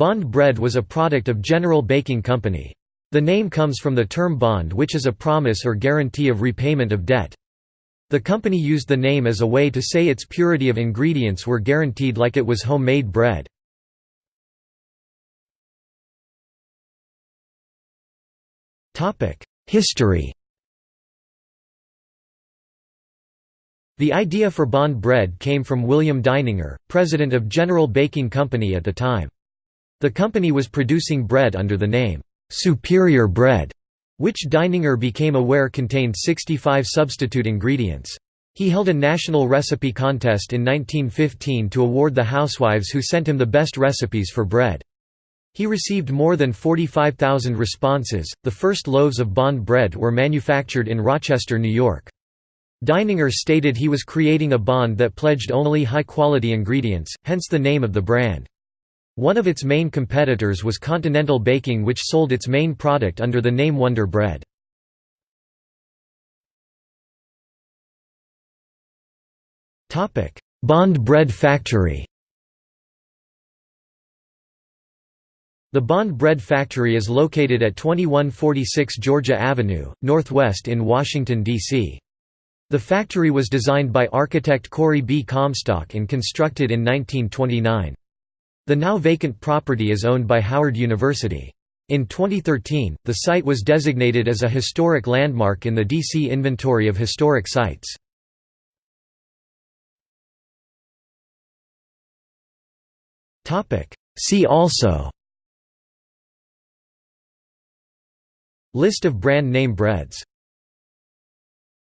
Bond bread was a product of General Baking Company. The name comes from the term bond which is a promise or guarantee of repayment of debt. The company used the name as a way to say its purity of ingredients were guaranteed like it was homemade bread. History The idea for bond bread came from William Deininger, president of General Baking Company at the time. The company was producing bread under the name, "'Superior Bread' which Deininger became aware contained 65 substitute ingredients. He held a national recipe contest in 1915 to award the housewives who sent him the best recipes for bread. He received more than 45,000 responses. The first loaves of Bond bread were manufactured in Rochester, New York. Deininger stated he was creating a bond that pledged only high-quality ingredients, hence the name of the brand. One of its main competitors was Continental Baking which sold its main product under the name Wonder Bread. Bond Bread Factory The Bond Bread Factory is located at 2146 Georgia Avenue, Northwest in Washington, D.C. The factory was designed by architect Corey B. Comstock and constructed in 1929. The now vacant property is owned by Howard University. In 2013, the site was designated as a historic landmark in the DC Inventory of Historic Sites. See also List of brand name breads